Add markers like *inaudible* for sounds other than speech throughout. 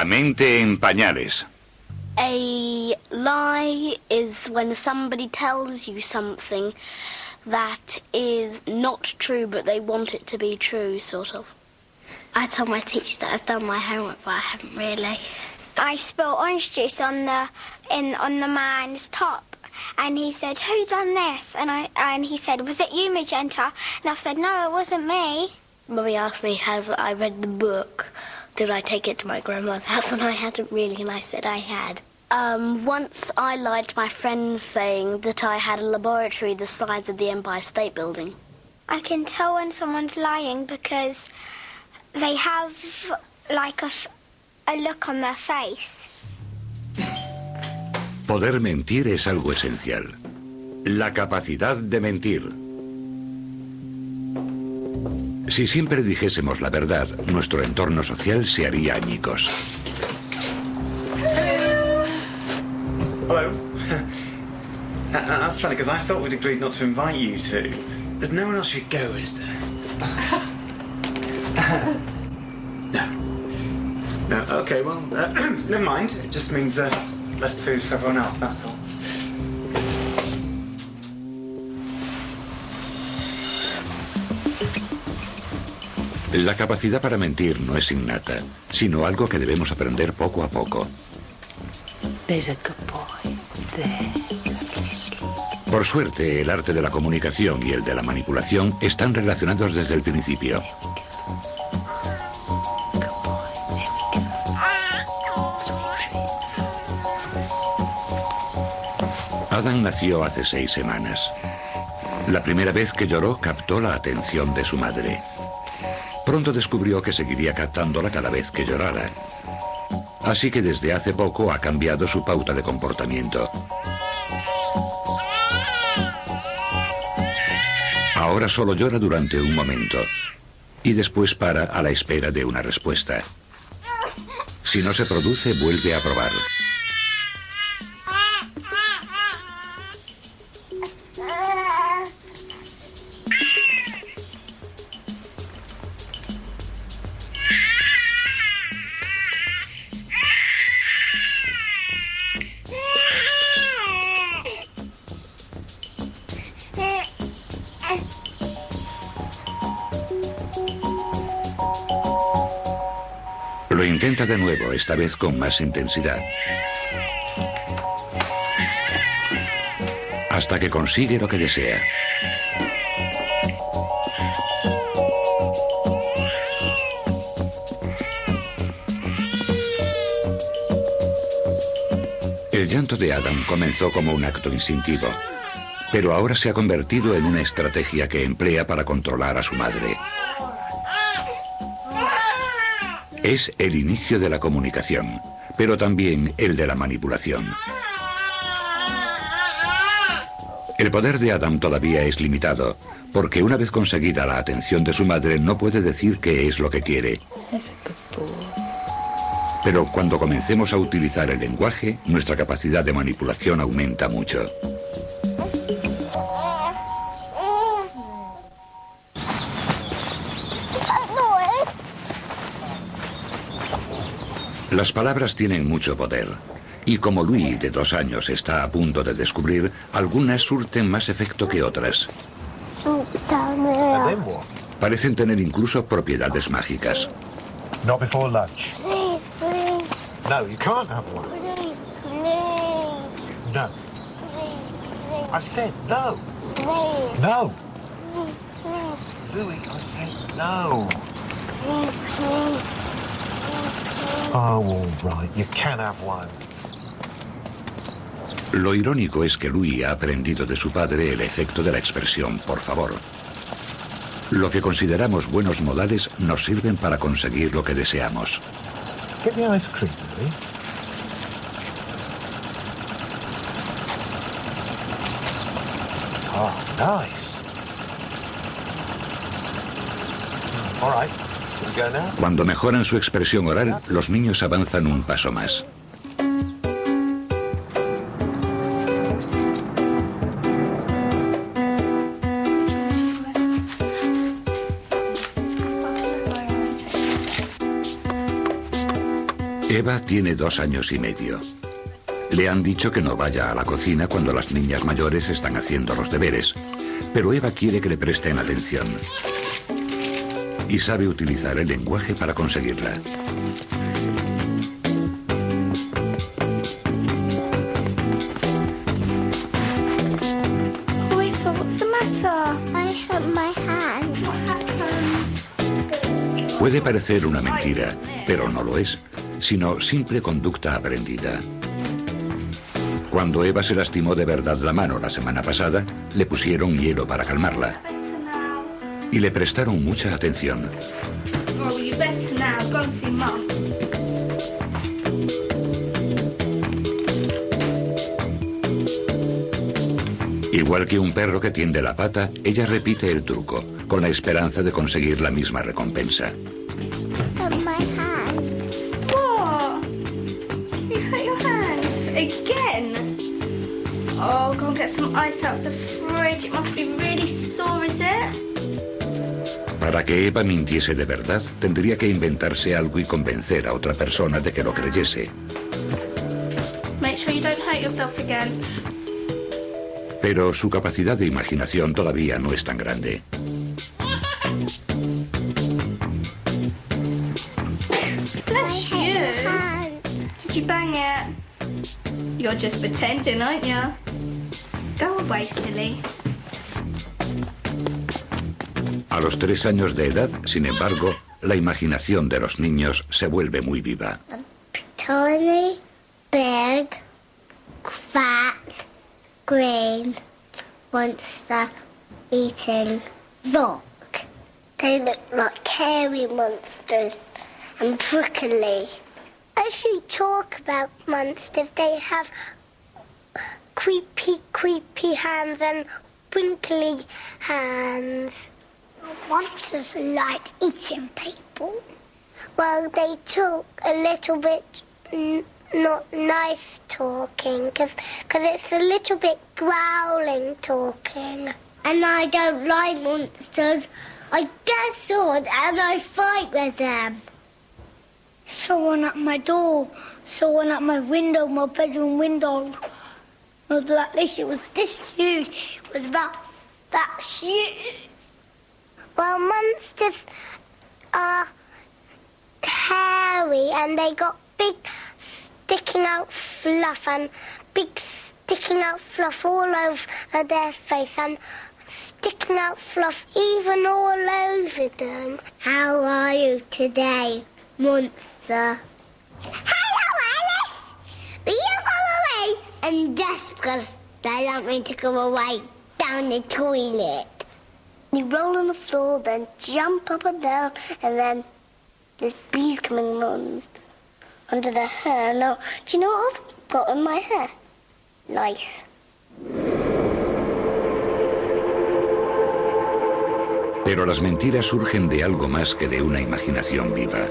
La mente en pañales. A lie is when somebody tells you something that is not true, but they want it to be true, sort of. I told my teacher that I've done my homework, but I haven't really. I spilled orange juice on the in on the man's top, and he said, "Who done this?" And I and he said, "Was it you, Magenta?" And I said, "No, it wasn't me." Mummy asked me, have I read the book? Did I take it to my grandma's *laughs* house? when I hadn't really, and I said I had. Um, once I lied to my friends saying that I had a laboratory the size of the Empire State Building. I can tell when someone's lying because they have like a, f- a look on their face. Poder mentir es algo esencial. La capacidad de mentir. Si siempre dijésemos la verdad, nuestro entorno social se haría añicos. Hello. *laughs* That's funny because I thought we'd agreed not to invite you two. There's no one else you'd go, is there? *laughs* no. No. Okay. Well, uh, *clears throat* never mind. It just means uh, less food for everyone else. That's all. La capacidad para mentir no es innata, sino algo que debemos aprender poco a poco. Por suerte, el arte de la comunicación y el de la manipulación están relacionados desde el principio. Adam nació hace seis semanas. La primera vez que lloró captó la atención de su madre. Pronto descubrió que seguiría captándola cada vez que llorara. Así que desde hace poco ha cambiado su pauta de comportamiento. Ahora solo llora durante un momento y después para a la espera de una respuesta. Si no se produce, vuelve a probar. Lo intenta de nuevo, esta vez con más intensidad. Hasta que consigue lo que desea. El llanto de Adam comenzó como un acto instintivo, pero ahora se ha convertido en una estrategia que emplea para controlar a su madre. Es el inicio de la comunicación, pero también el de la manipulación. El poder de Adam todavía es limitado, porque una vez conseguida la atención de su madre no puede decir qué es lo que quiere. Pero cuando comencemos a utilizar el lenguaje, nuestra capacidad de manipulación aumenta mucho. Las palabras tienen mucho poder. Y como Louis, de dos años, está a punto de descubrir, algunas surten más efecto que otras. Parecen tener incluso propiedades mágicas. Not before lunch. Please, please, No, you can't have one. please, please, No. please, I said no. please, No. please, Louis, I said no. please, please, Oh, all right. You can have one. Lo irónico es que Louis ha aprendido de su padre el efecto de la expresión por favor. Lo que consideramos buenos modales nos sirven para conseguir lo que deseamos. Get the ice cream, Louis. Oh, nice. Hmm, All right. Cuando mejoran su expresión oral, los niños avanzan un paso más. Eva tiene dos años y medio. Le han dicho que no vaya a la cocina cuando las niñas mayores están haciendo los deberes, pero Eva quiere que le presten atención. Y sabe utilizar el lenguaje para conseguirla. Puede parecer una mentira, pero no lo es, sino simple conducta aprendida. Cuando Eva se lastimó de verdad la mano la semana pasada, le pusieron hielo para calmarla. Y le prestaron mucha atención. You better now. Go and see Mum. Igual que un perro que tiende la pata, ella repite el truco, con la esperanza de conseguir la misma recompensa. Oh, go and get some ice out of the fridge. It must be really sore, is it? Para que Eva mintiese de verdad, tendría que inventarse algo y convencer a otra persona de que lo creyese. Make sure you don't hurt yourself again. Pero su capacidad de imaginación todavía no es tan grande. Bless you. Did you bang it? You're just pretending, aren't you? Go away, silly. A los tres años de edad, sin embargo, la imaginación de los niños se vuelve muy viva. Tiny, big, fat, green monster eating rock. They look like hairy monsters and prickly. As you talk about monsters, they have creepy, creepy hands and wrinkly hands. Monsters like eating people. Well, they talk a little bit not nice talking because it's a little bit growling talking. And I don't like monsters. I get sword and I fight with them. Someone at my door, someone at my window, my bedroom window. It was like this, it was this huge. It was about that huge. Well, monsters are uh, hairy and they got big sticking out fluff and big sticking out fluff all over their face and sticking out fluff even all over them. How are you today, monster? Hello, Alice! Will you go away? And just because they want me to go away down the toilet. You roll on the floor, then jump up and down, and then there's bees coming on under the hair. Now, do you know what I've got in my hair? Lice. Pero las mentiras surgen de algo más que de una imaginación viva.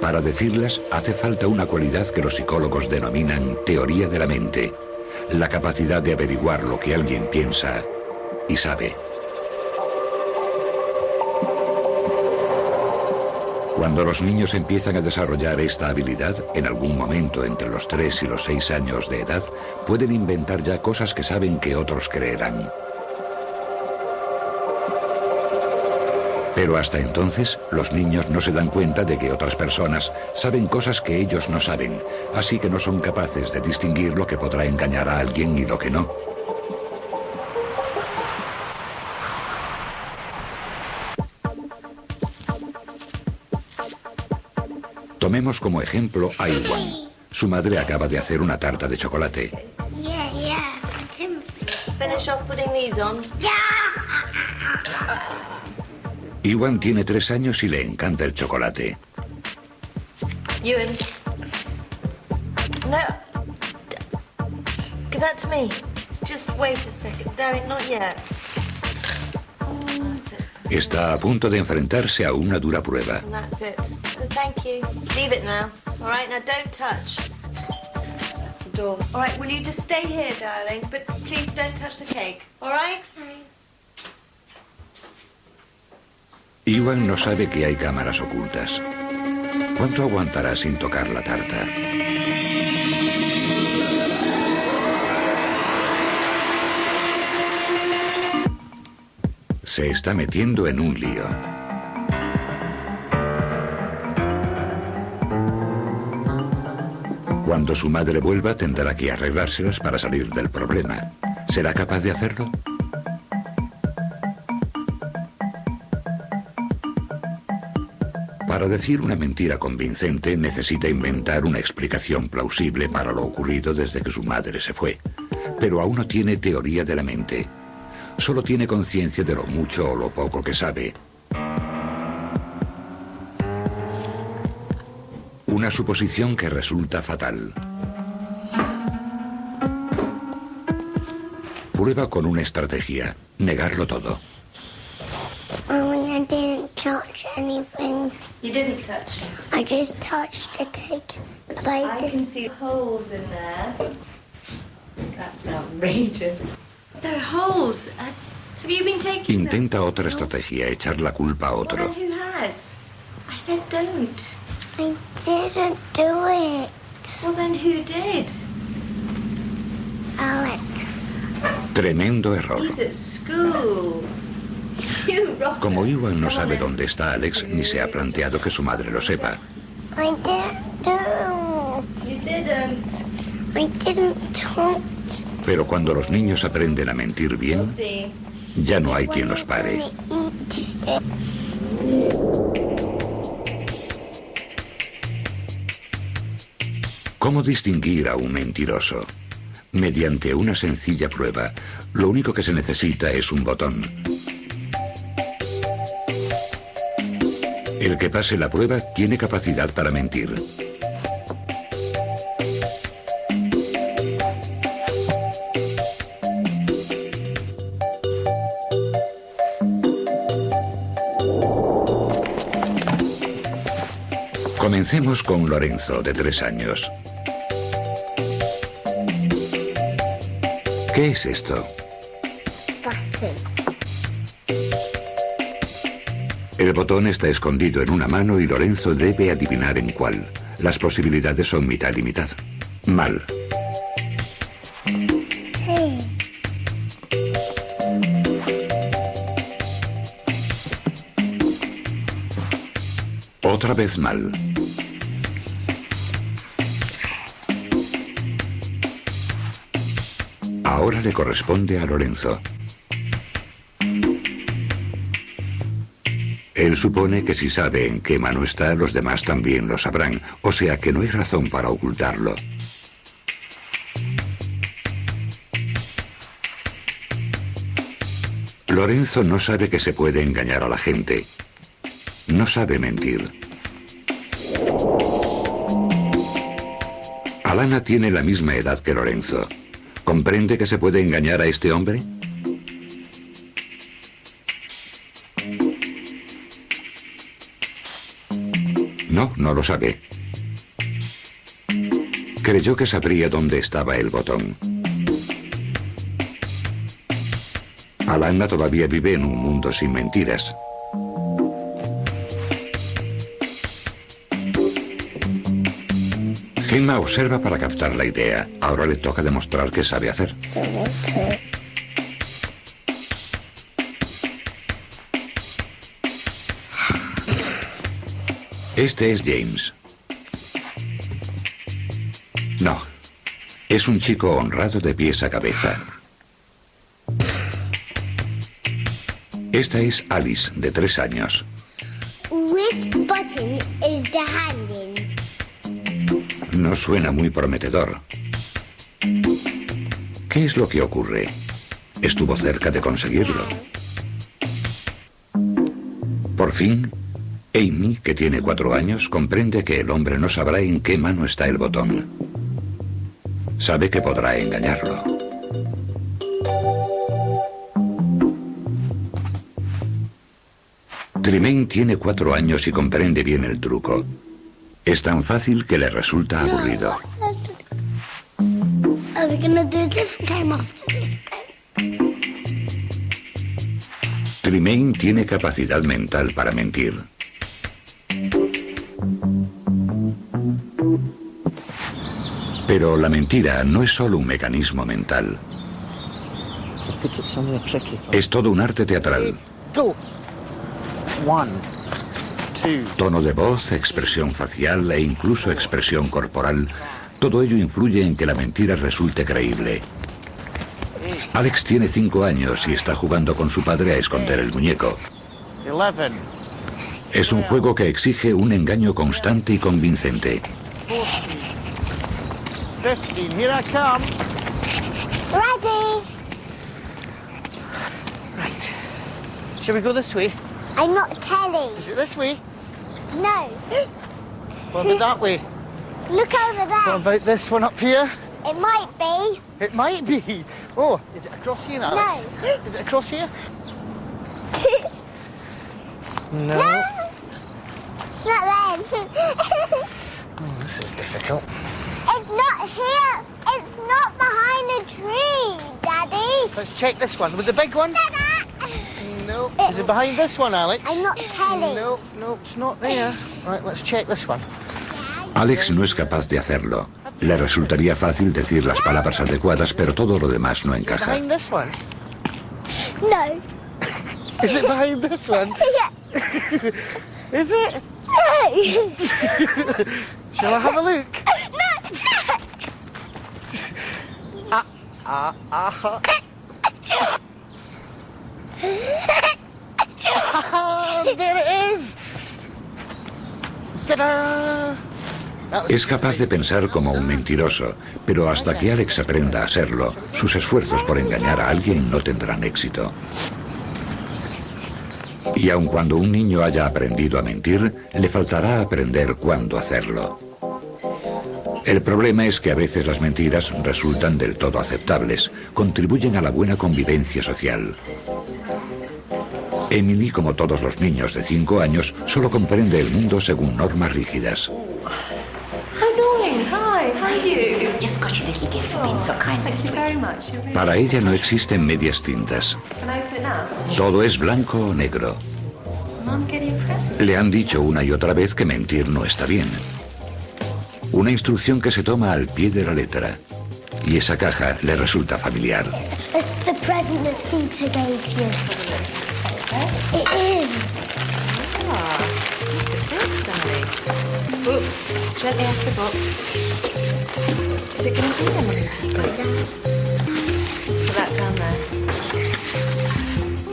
Para decirlas hace falta una cualidad que los psicólogos denominan teoría de la mente, la capacidad de averiguar lo que alguien piensa y sabe. Cuando los niños empiezan a desarrollar esta habilidad, en algún momento entre los 3 y los 6 años de edad, pueden inventar ya cosas que saben que otros creerán. Pero hasta entonces, los niños no se dan cuenta de que otras personas saben cosas que ellos no saben, así que no son capaces de distinguir lo que podrá engañar a alguien y lo que no. Tomemos como ejemplo a Iwan. Su madre acaba de hacer una tarta de chocolate. Iwan tiene tres años y le encanta el chocolate. Ewan. No. Give that to me. Just wait a second. Darling, not yet. That's it. Está a punto de enfrentarse a una dura prueba. And that's it. Thank you. Leave it now. All right, now don't touch. That's the door. All right, will you just stay here, darling? But please don't touch the cake. All right? Iwan no sabe que hay cámaras ocultas. ¿Cuánto aguantará sin tocar la tarta? Se está metiendo en un lío. Cuando su madre vuelva tendrá que arreglárselas para salir del problema. ¿Será capaz de hacerlo? Para decir una mentira convincente necesita inventar una explicación plausible para lo ocurrido desde que su madre se fue. Pero aún no tiene teoría de la mente. Solo tiene conciencia de lo mucho o lo poco que sabe. Una suposición que resulta fatal. Prueba con una estrategia, negarlo todo. Mommy, I didn't touch anything. You didn't touch it. I just touched the cake. But I, I can see holes in there. That's outrageous. There are holes. Uh, have you been taking them? Intenta otra estrategia, echar la culpa a Well, otro. then who has? I said don't. I didn't do it. Well, then who did? Alex. Tremendo error. He's at school. *laughs* You rocked Como. Iwan no sabe dónde está Alex, ni se ha planteado que su madre lo sepa. I didn't do. You didn't. I didn't touch. Pero cuando los niños aprenden a mentir bien, ya no hay quien los pare. ¿Cómo distinguir a un mentiroso? Mediante una sencilla prueba, lo único que se necesita es un botón. El que pase la prueba tiene capacidad para mentir. Comencemos con Lorenzo, de tres años. ¿Qué es esto? El botón está escondido en una mano y Lorenzo debe adivinar en cuál. Las posibilidades son mitad y mitad. Mal. Otra vez mal. Le corresponde a Lorenzo. Él supone que si sabe en qué mano está, los demás también lo sabrán, o sea que no hay razón para ocultarlo. Lorenzo no sabe que se puede engañar a la gente. No sabe mentir. Alana tiene la misma edad que Lorenzo. ¿Comprende que se puede engañar a este hombre? No, no lo sabe. Creyó que sabría dónde estaba el botón. Alana todavía vive en un mundo sin mentiras. Gemma observa para captar la idea. Ahora le toca demostrar que sabe hacer. Este es James. No. Es un chico honrado de pies a cabeza. Esta es Alice, de tres años. No suena muy prometedor. ¿Qué es lo que ocurre? Estuvo cerca de conseguirlo. Por fin, Amy, que tiene cuatro años, comprende que el hombre no sabrá en qué mano está el botón. Sabe que podrá engañarlo. Tremaine tiene cuatro años y comprende bien el truco. Es tan fácil que le resulta aburrido. Tremaine tiene capacidad mental para mentir. Pero la mentira no es solo un mecanismo mental. Es todo un arte teatral. Tono de voz, expresión facial e incluso expresión corporal, todo ello influye en que la mentira resulte creíble. Alex tiene cinco años y está jugando con su padre a esconder el muñeco. Es un juego que exige un engaño constante y convincente. Fifteen. Here I come. Ready? Shall we go this way? I'm not telling. Is it this way? No. What about that way? Look over What there. about this one up here? It might be. It might be. Oh, is it across here, Alex? Is it across here? *laughs* No. No. It's not then. *laughs* Oh, this is difficult. it's not here. It's not behind a tree, Daddy. Let's check this one. With the big one? No. Is it behind this one, Alex? I'm not telling. No, no, it's not there. Right, let's check this one. Alex no es capaz de hacerlo. Le resultaría fácil decir las palabras adecuadas, pero todo lo demás no encaja. Behind this one? No. Is it behind this one? *laughs* Yeah. *laughs* Is it? No. *laughs* Shall I have a look? no. Ah, ah. Ah, Es capaz de pensar como un mentiroso, pero hasta que Alex aprenda a serlo, sus esfuerzos por engañar a alguien no tendrán éxito. Y aun cuando un niño haya aprendido a mentir, le faltará aprender cuándo hacerlo. El problema es que a veces las mentiras resultan del todo aceptables, contribuyen a la buena convivencia social. Emily, como todos los niños de 5 años, solo comprende el mundo según normas rígidas. Para ella no existen medias tintas. Todo es blanco o negro. Le han dicho una y otra vez que mentir no está bien. Una instrucción que se toma al pie de la letra. Y esa caja le resulta familiar. You. It is. Oops. Gently ask the box. Is it going to be Emily Tippett? Put that down there.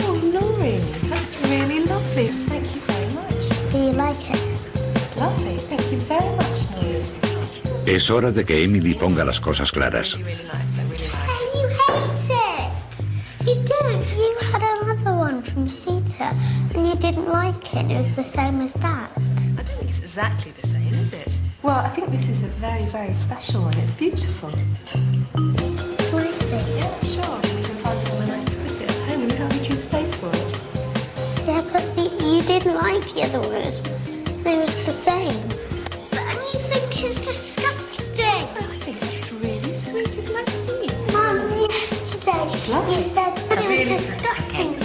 Oh, Noreen, that's really lovely. Thank you very much. Do you like it? It's lovely. Thank you very much, Noreen. Es hora de que Emily ponga las cosas claras. Didn't like it. It was the same as that. I don't think it's exactly the same, is it? Well, I think this is a very, very special one. It's beautiful. What is it? Yeah, sure. We can find somewhere nice to put it at home and help you choose a place for it. Yeah, but you, you didn't like the other one. It was, the same. And you think it's disgusting. I think that's really sweet. Isn't that sweet? Mum, yesterday you said that it really- was disgusting.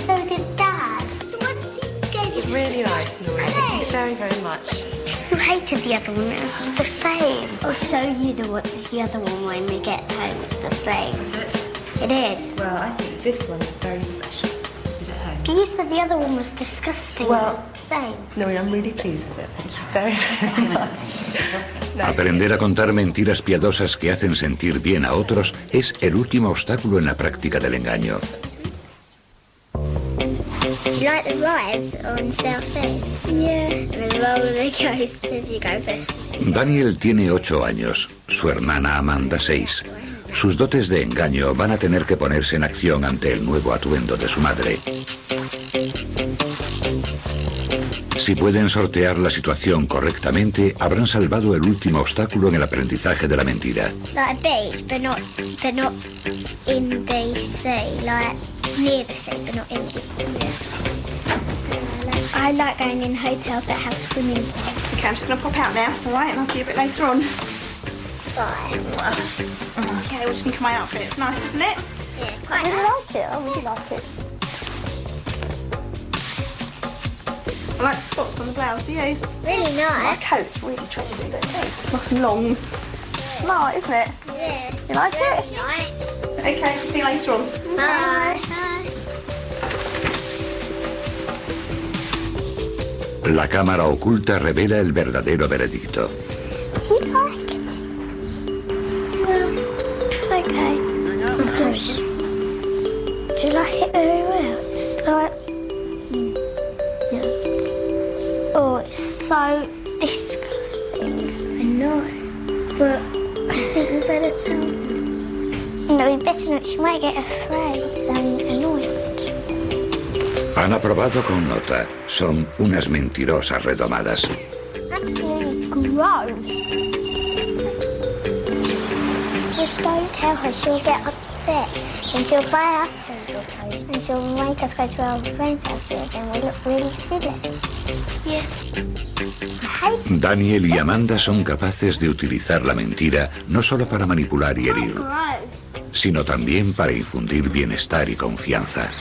Really nice, Noreen. Thank you very, very much. You hated the other one. It was the same. I'll show you the what the other one when we get home. It's the same. Is it? It is. Well, I think this one is very special. Is it home? But you said the other one was disgusting. Well- it was the same. Noreen, I'm really pleased with it. Thank you very, very *laughs* much. No, Aprender a contar mentiras piadosas que hacen sentir bien a otros es el último obstáculo en la práctica del engaño. Do you like the rides on South Bay? Yeah. And then roller as you go first. Daniel tiene ocho años, su hermana Amanda seis. Sus dotes de engaño van a tener que ponerse en acción ante el nuevo atuendo de su madre. Si pueden sortear la situación correctamente, habrán salvado el último obstáculo en el aprendizaje de la mentira. I like going in hotels that have swimming pools. Okay, I'm just going to pop out now, all right? And I'll see you a bit later on. Bye. Okay, what do you think of my outfit? It's nice, isn't it? Yeah, quite I really like it. I really like it. I like the spots on the blouse, do you? Really nice. My coat's really trendy, don't you? It's nice and long. smart, isn't it? Yeah. You like it? Right. Okay, see you later on. Bye. La cámara oculta revela el verdadero veredicto. She might get afraid. And annoyed. Han aprobado con nota. Son unas mentirosas redomadas. Absolutely gross. Just don't tell her, she'll get upset. And she'll buy us special clothes. And she'll make us go to our friend's house and we look really silly. Yes. I hate Daniel y Amanda son capaces de utilizar la mentira no solo para manipular y herir, sino también para infundir bienestar y confianza.